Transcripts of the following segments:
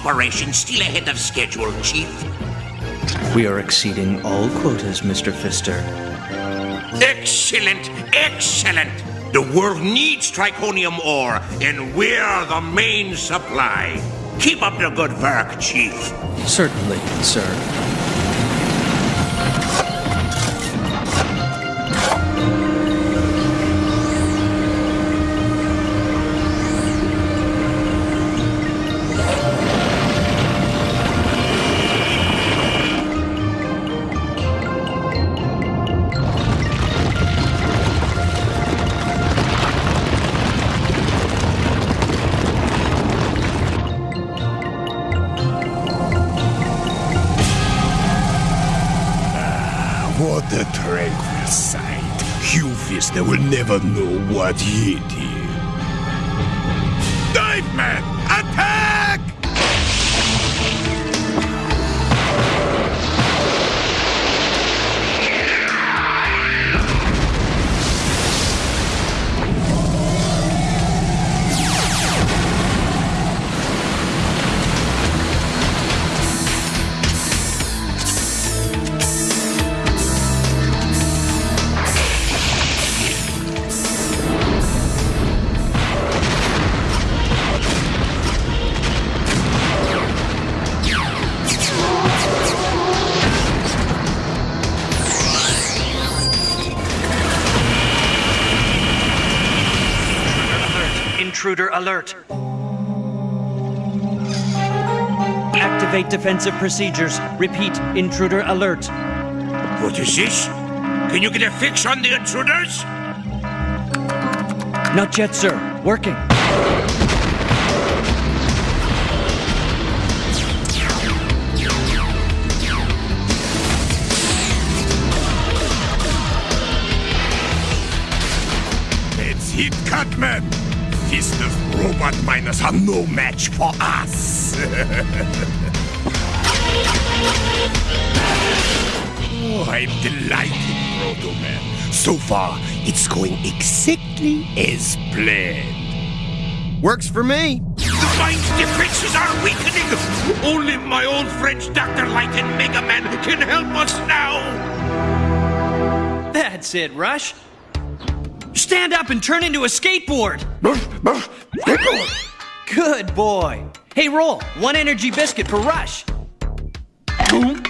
operation still ahead of schedule, Chief. We are exceeding all quotas, Mr. Fister. Excellent, excellent. The world needs triconium ore, and we're the main supply. Keep up the good work, Chief. Certainly, sir. Activate defensive procedures. Repeat, intruder alert. What is this? Can you get a fix on the intruders? Not yet, sir. Working. Let's hit Cutman! Fister's robot miners are no match for us! oh, I'm delighted, Proto Man. So far, it's going exactly as planned. Works for me. The mine's defenses are weakening. Only my old friends Dr. Light and Mega Man can help us now. That's it, Rush. Stand up and turn into a skateboard. Good boy. Hey, Roll, one energy biscuit for Rush. Well,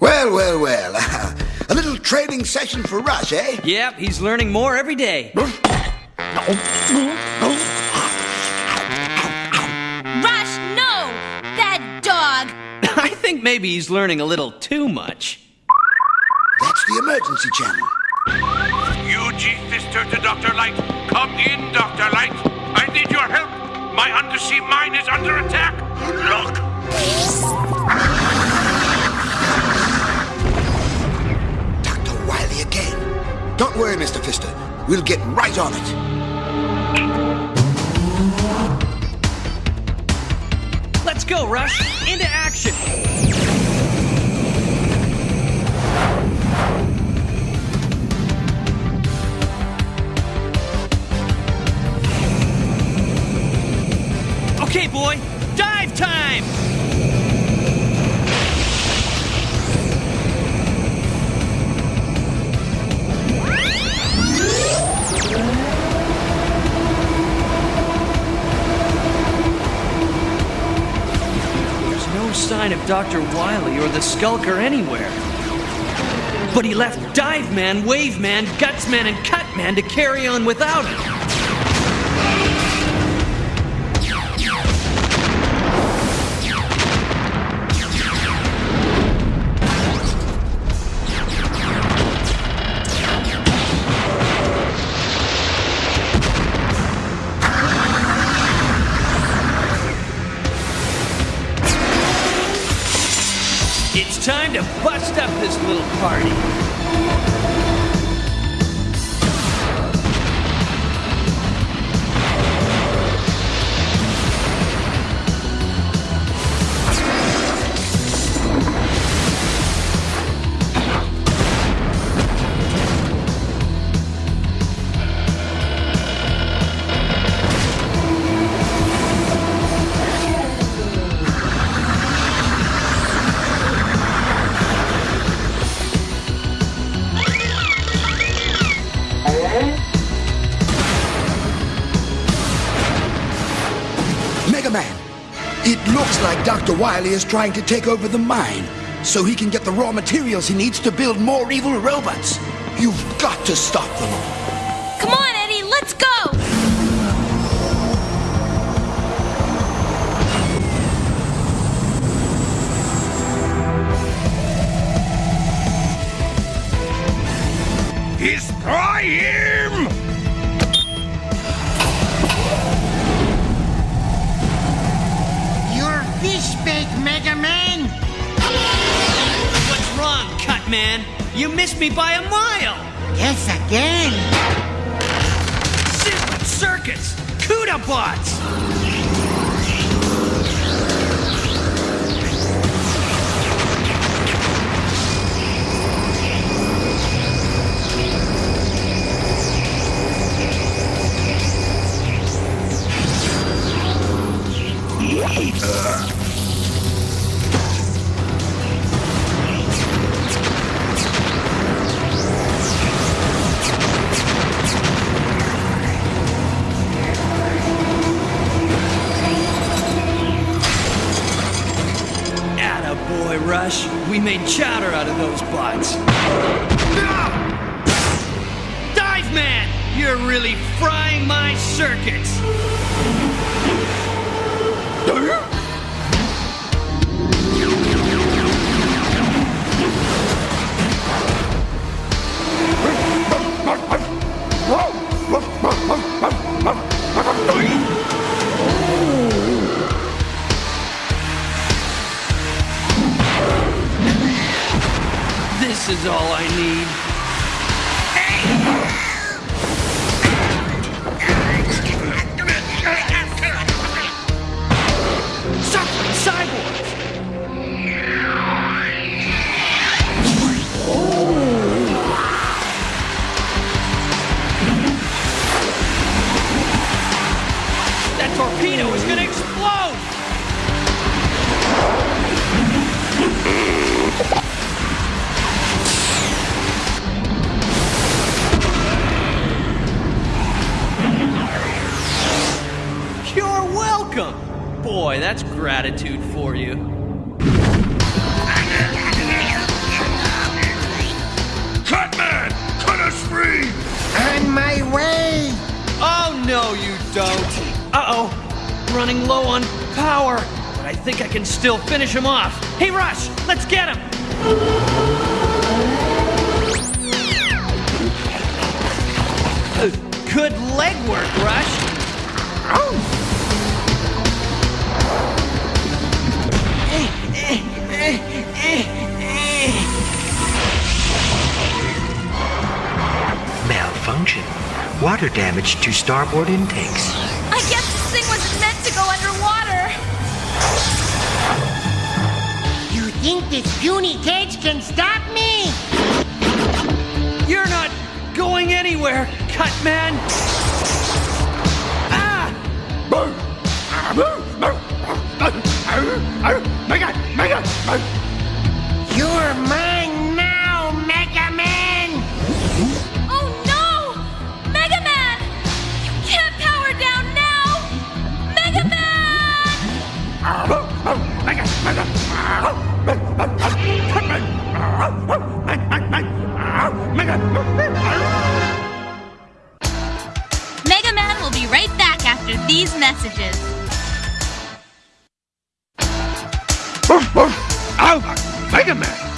well, well. A little training session for Rush, eh? Yep, he's learning more every day. Rush, no! That dog! I think maybe he's learning a little too much. That's the emergency channel. UG Fister to Dr. Light. Come in, Dr. Light. I need your help. My undersea mine is under attack. Look! Dr. Wily again. Don't worry, Mr. Fister. We'll get right on it. Let's go, Rush. Into action. Okay, boy. Dive time! Sign of Dr. Wily or the Skulker anywhere. But he left Dive Man, Wave Man, Guts Man, and Cut Man to carry on without him. Bust up this little party. Dr. Wily is trying to take over the mine so he can get the raw materials he needs to build more evil robots. You've got to stop them. Come on, Eddie, let's go! Destroy him! Man? You missed me by a mile! Yes, again! Simple circuits! CUDA bots! Atta Made chowder out of those bots. Ah! Dive Man! You're really frying my circuits! This is all I need. That's gratitude for you. Cut man! Cut us free! On my way! Oh, no, you don't. Uh oh. Running low on power. But I think I can still finish him off. Hey, Rush, let's get him. Good leg work, Rush. Malfunction. Water damage to starboard intakes. I guess this thing wasn't meant to go underwater. You think this puny cage can stop me? You're not going anywhere, Cut Man. Ah! You're mine now, Mega Man! Oh no! Mega Man! You can't power down now! Mega Man! Mega Man will be right back after these messages. Mega Man!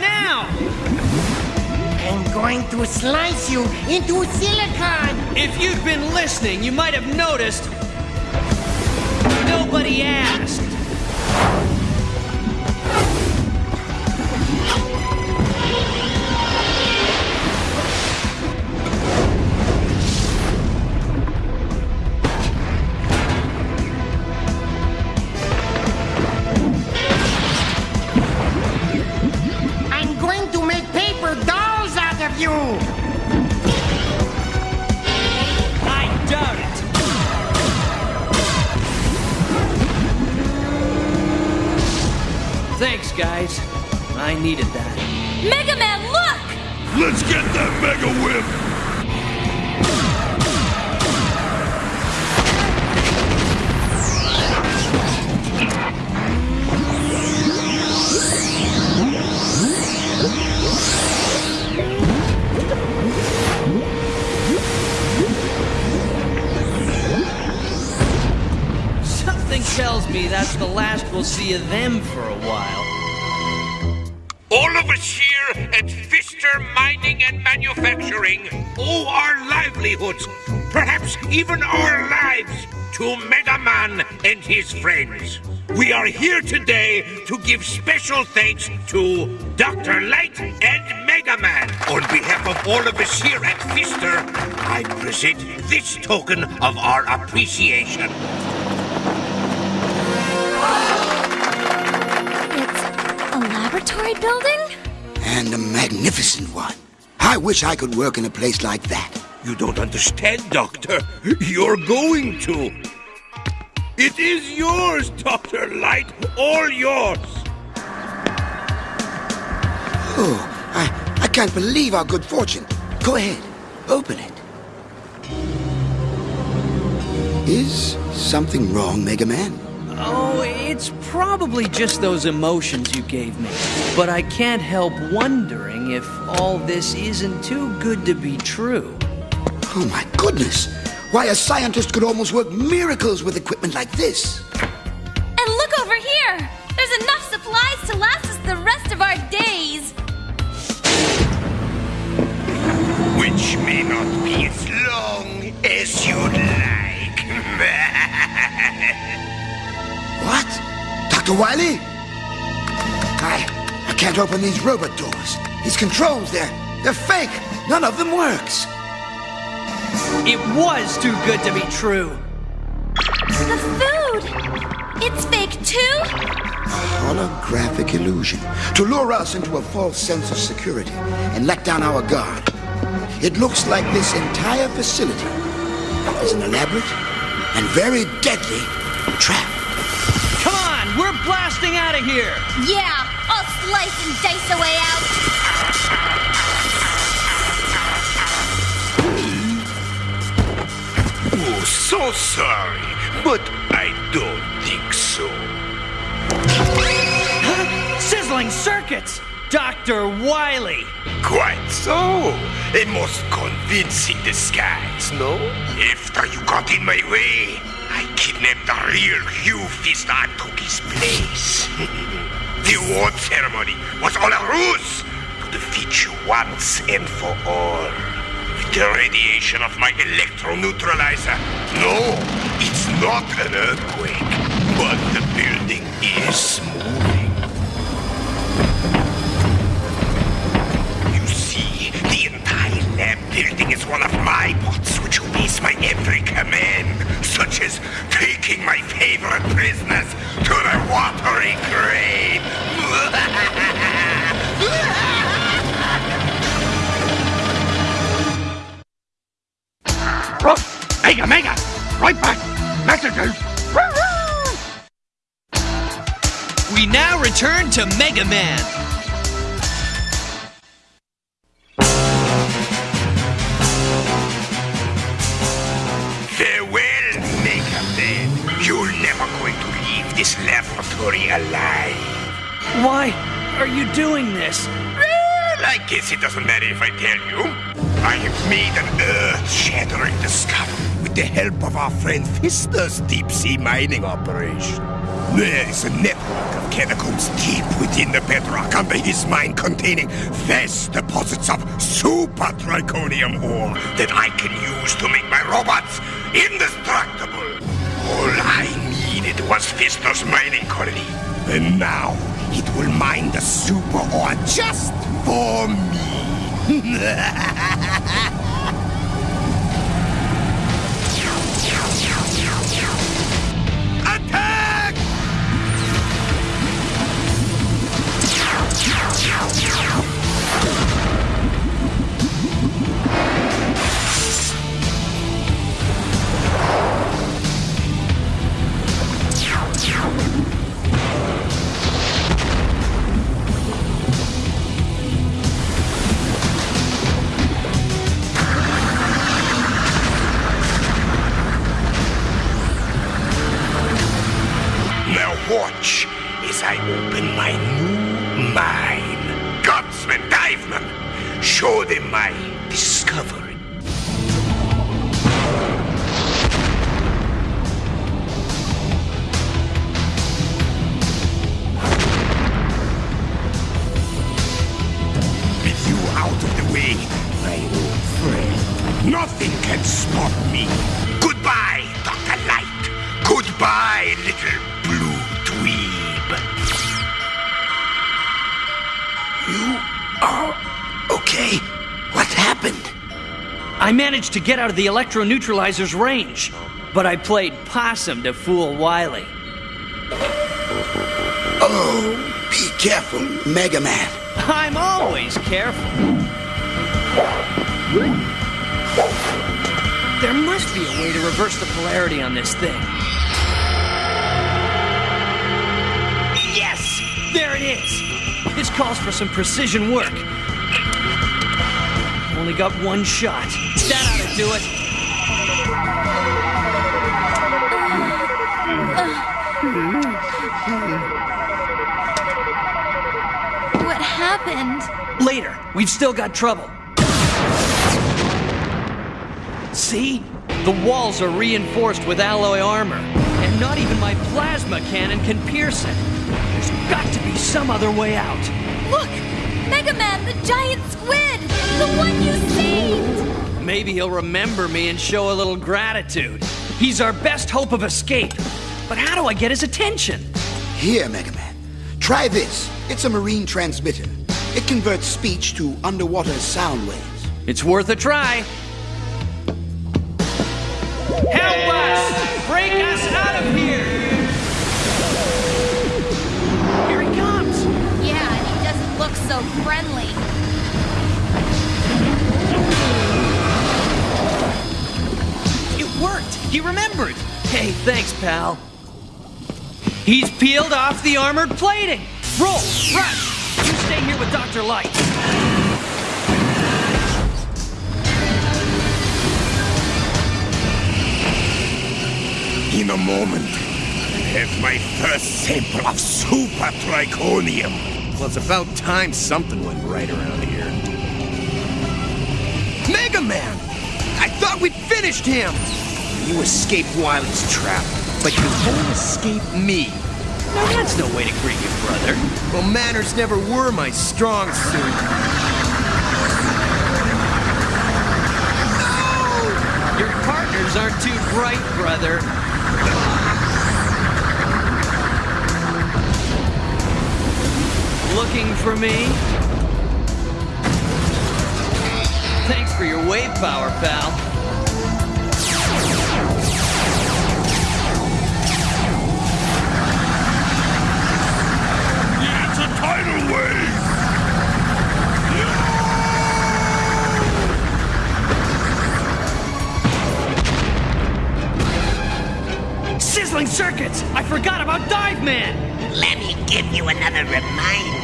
Now! I'm going to slice you into silicon. If you've been listening, you might have noticed. Nobody asked. Thanks, guys. I needed that. Mega Man, look! Let's get that Mega Whip! Tells me that's the last we'll see of them for a while. All of us here at Fister Mining and Manufacturing owe our livelihoods, perhaps even our lives, to Mega Man and his friends. We are here today to give special thanks to Dr. Light and Mega Man. On behalf of all of us here at Fister, I present this token of our appreciation. It's a laboratory building? And a magnificent one. I wish I could work in a place like that. You don't understand, Doctor. You're going to. It is yours, Dr. Light. All yours. Oh, I, I can't believe our good fortune. Go ahead, open it. Is something wrong, Mega Man? Oh, it's probably just those emotions you gave me. But I can't help wondering if all this isn't too good to be true. Oh my goodness! Why, a scientist could almost work miracles with equipment like this. And look over here! There's enough supplies to last us the rest of our days! Which may not be as long as you'd like. What? Dr. Wily? I, I can't open these robot doors. These controls, they're, they're fake. None of them works. It was too good to be true. The food! It's fake too? A holographic illusion to lure us into a false sense of security and let down our guard. It looks like this entire facility is an elaborate and very deadly trap. Come on, we're blasting out of here. Yeah, I'll slice and dice a way out. oh, so sorry, but I don't think so. Sizzling circuits! Dr. Wily! Quite so. A most convincing disguise, no? After you got in my way, I kidnapped the real Hugh Fister and took his place. the award ceremony was all a ruse to defeat you once and for all. With the radiation of my electro neutralizer. No, it's not an earthquake, but the building is moving. You see, the entire lab building is one of my bots my every command, such as taking my favorite prisoners to the watery grave. Mega, mega! Right back! Messages! We now return to Mega Man. Alive. Why are you doing this? Well, I guess it doesn't matter if I tell you. I have made an earth-shattering discovery with the help of our friend Fister's deep-sea mining operation. There is a network of catacombs deep within the bedrock under his mine containing vast deposits of super triconium ore that I can use to make my robots indestructible. All I needed was Fister's mining colony. And now it will mine the super ore just for me. Attack! Open my new mine. Gutsman, Diveman, show them my discovery. Managed to get out of the electro neutralizer's range, but I played possum to fool Wily. Oh, be careful, Mega Man. I'm always careful. There must be a way to reverse the polarity on this thing. Yes! There it is! This calls for some precision work. Only got one shot. That ought to do it. What happened? Later, we've still got trouble. See? The walls are reinforced with alloy armor, and not even my plasma cannon can pierce it. There's got to be some other way out. Look! Mega Man, the giant squid! The one you saved! Maybe he'll remember me and show a little gratitude. He's our best hope of escape. But how do I get his attention? Here, Mega Man. Try this. It's a marine transmitter. It converts speech to underwater sound waves. It's worth a try. Help us! Break us out of here! Here look so friendly. It worked! He remembered! Hey, thanks, pal. He's peeled off the armored plating! Roll! Rush! You stay here with Dr. Light. In a moment, I have my first sample of super triconium. Well, it's about time something went right around here. Mega Man! I thought we'd finished him! You escaped Wily's trap, but you won't escape me. Now that's no way to greet your brother. Well, manners never were my strong suit. Your partners aren't too bright, brother. Looking for me? Thanks for your wave power, pal. It's a tidal wave! Sizzling circuits! I forgot about Dive Man! Let me give you another reminder.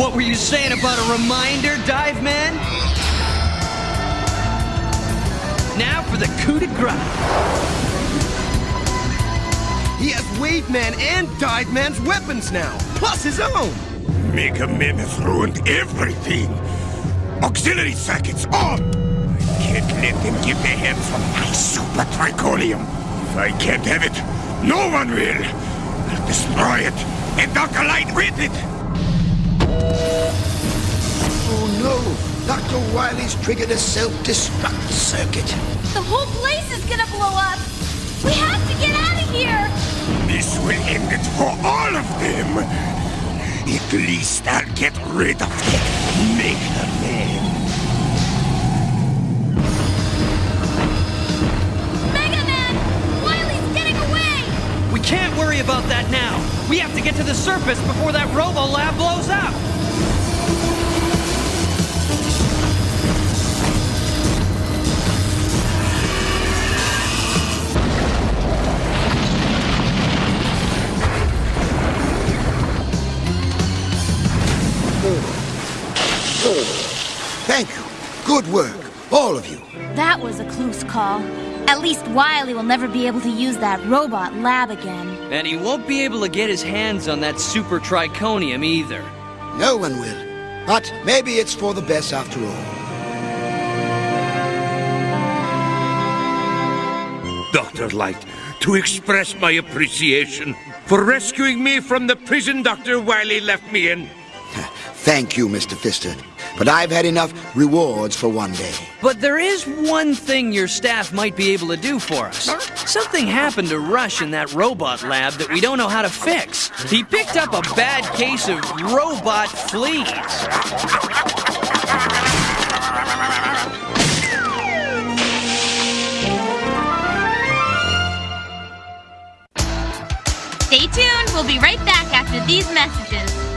What were you saying about a reminder, Dive Man? Now for the coup de grace. He has Wave Man and Dive Man's weapons now, plus his own. Mega Man has ruined everything. Auxiliary circuits on. I can't let them get their hands on my super triconium. If I can't have it, no one will. I'll destroy it and I'll collide with it. Oh no! Dr. Wily's triggered a self-destruct circuit. The whole place is gonna blow up. We have to get out of here. This will end it for all of them. At least I'll get rid of that Mega Man. Mega Man! Wily's getting away! We can't worry about that now. We have to get to the surface before that Robo Lab blows up. Thank you. Good work, all of you. That was a close call. At least Wily will never be able to use that robot lab again. And he won't be able to get his hands on that super triconium either. No one will. But maybe it's for the best after all. Dr. Light, to express my appreciation for rescuing me from the prison Dr. Wily left me in. Thank you, Mr. Fister. But I've had enough rewards for one day. But there is one thing your staff might be able to do for us. Something happened to Rush in that robot lab that we don't know how to fix. He picked up a bad case of robot fleas. Stay tuned. We'll be right back after these messages.